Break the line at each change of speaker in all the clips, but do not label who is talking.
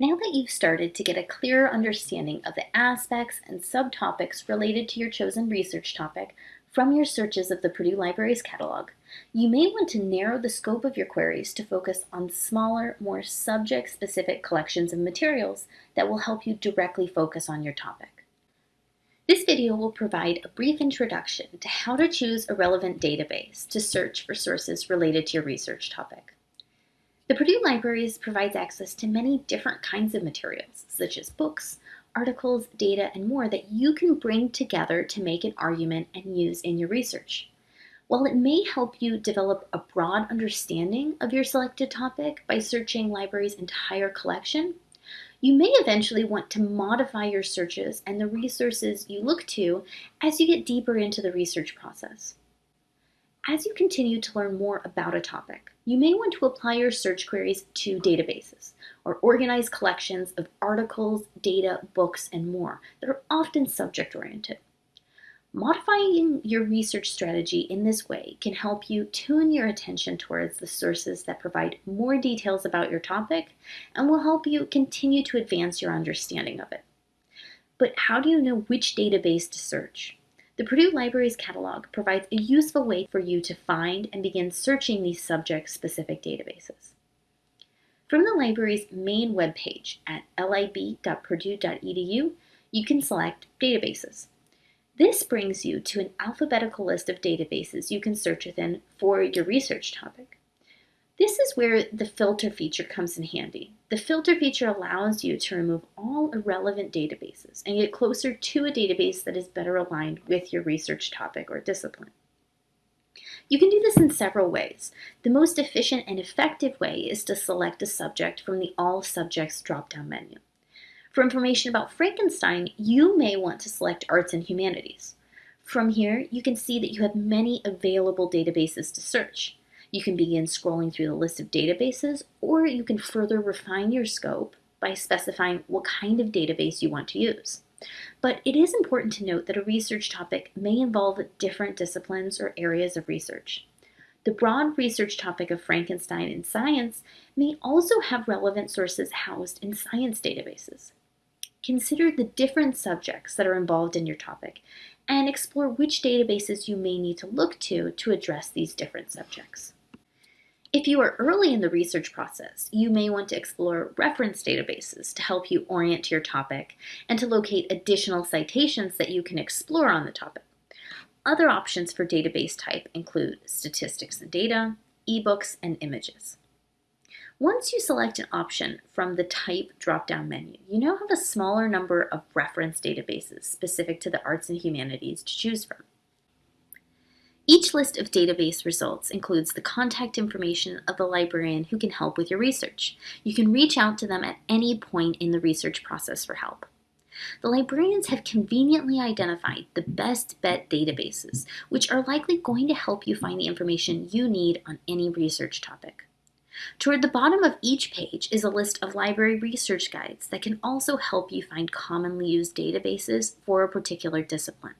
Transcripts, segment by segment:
Now that you've started to get a clearer understanding of the aspects and subtopics related to your chosen research topic from your searches of the Purdue Library's catalog, you may want to narrow the scope of your queries to focus on smaller, more subject-specific collections of materials that will help you directly focus on your topic. This video will provide a brief introduction to how to choose a relevant database to search for sources related to your research topic. The Purdue Libraries provides access to many different kinds of materials, such as books, articles, data, and more that you can bring together to make an argument and use in your research. While it may help you develop a broad understanding of your selected topic by searching library's entire collection, you may eventually want to modify your searches and the resources you look to as you get deeper into the research process. As you continue to learn more about a topic, you may want to apply your search queries to databases or organize collections of articles, data, books, and more that are often subject-oriented. Modifying your research strategy in this way can help you tune your attention towards the sources that provide more details about your topic and will help you continue to advance your understanding of it. But how do you know which database to search? The Purdue Libraries catalog provides a useful way for you to find and begin searching these subject-specific databases. From the library's main webpage at lib.purdue.edu, you can select Databases. This brings you to an alphabetical list of databases you can search within for your research topic. This is where the filter feature comes in handy. The filter feature allows you to remove all irrelevant databases and get closer to a database that is better aligned with your research topic or discipline. You can do this in several ways. The most efficient and effective way is to select a subject from the All Subjects drop-down menu. For information about Frankenstein, you may want to select Arts and Humanities. From here, you can see that you have many available databases to search. You can begin scrolling through the list of databases, or you can further refine your scope by specifying what kind of database you want to use. But it is important to note that a research topic may involve different disciplines or areas of research. The broad research topic of Frankenstein in science may also have relevant sources housed in science databases. Consider the different subjects that are involved in your topic and explore which databases you may need to look to to address these different subjects. If you are early in the research process, you may want to explore reference databases to help you orient to your topic and to locate additional citations that you can explore on the topic. Other options for database type include statistics and data, ebooks, and images. Once you select an option from the Type drop-down menu, you now have a smaller number of reference databases specific to the arts and humanities to choose from. Each list of database results includes the contact information of the librarian who can help with your research. You can reach out to them at any point in the research process for help. The librarians have conveniently identified the best bet databases, which are likely going to help you find the information you need on any research topic. Toward the bottom of each page is a list of library research guides that can also help you find commonly used databases for a particular discipline.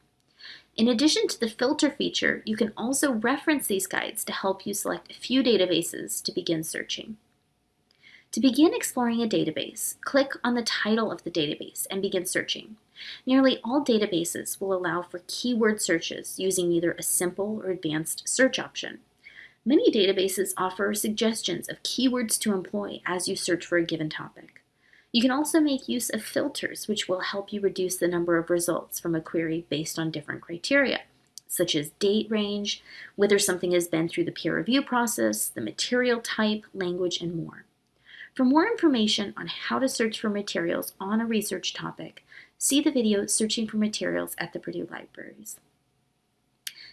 In addition to the filter feature, you can also reference these guides to help you select a few databases to begin searching. To begin exploring a database, click on the title of the database and begin searching. Nearly all databases will allow for keyword searches using either a simple or advanced search option. Many databases offer suggestions of keywords to employ as you search for a given topic. You can also make use of filters, which will help you reduce the number of results from a query based on different criteria, such as date range, whether something has been through the peer review process, the material type, language, and more. For more information on how to search for materials on a research topic, see the video Searching for Materials at the Purdue Libraries.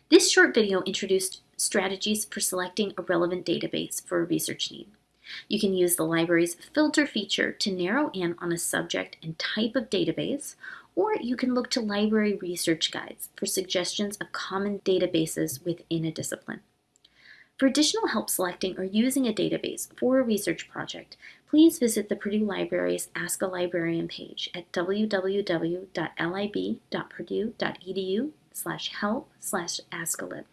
This short video introduced strategies for selecting a relevant database for a research need. You can use the library's filter feature to narrow in on a subject and type of database, or you can look to library research guides for suggestions of common databases within a discipline. For additional help selecting or using a database for a research project, please visit the Purdue Library's Ask a Librarian page at www.lib.purdue.edu slash help slash askalib.